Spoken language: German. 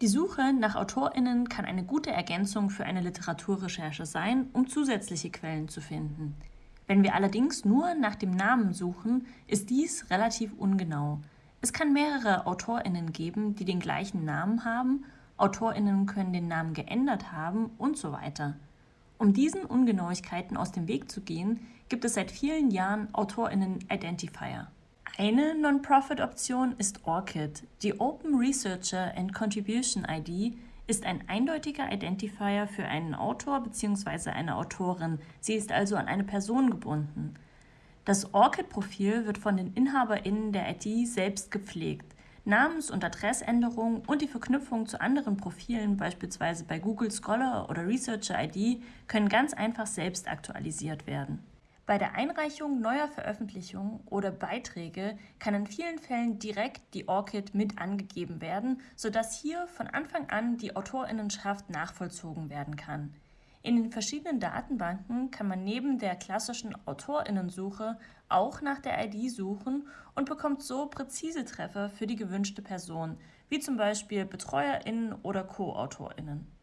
Die Suche nach AutorInnen kann eine gute Ergänzung für eine Literaturrecherche sein, um zusätzliche Quellen zu finden. Wenn wir allerdings nur nach dem Namen suchen, ist dies relativ ungenau. Es kann mehrere AutorInnen geben, die den gleichen Namen haben, AutorInnen können den Namen geändert haben und so weiter. Um diesen Ungenauigkeiten aus dem Weg zu gehen, gibt es seit vielen Jahren AutorInnen-Identifier. Eine Non-Profit-Option ist ORCID. Die Open Researcher and Contribution ID ist ein eindeutiger Identifier für einen Autor bzw. eine Autorin. Sie ist also an eine Person gebunden. Das ORCID-Profil wird von den InhaberInnen der ID selbst gepflegt. Namens- und Adressänderungen und die Verknüpfung zu anderen Profilen, beispielsweise bei Google Scholar oder Researcher ID, können ganz einfach selbst aktualisiert werden. Bei der Einreichung neuer Veröffentlichungen oder Beiträge kann in vielen Fällen direkt die ORCID mit angegeben werden, sodass hier von Anfang an die Autorinnenschaft nachvollzogen werden kann. In den verschiedenen Datenbanken kann man neben der klassischen Autorinnensuche auch nach der ID suchen und bekommt so präzise Treffer für die gewünschte Person, wie zum Beispiel Betreuerinnen oder Co-Autorinnen.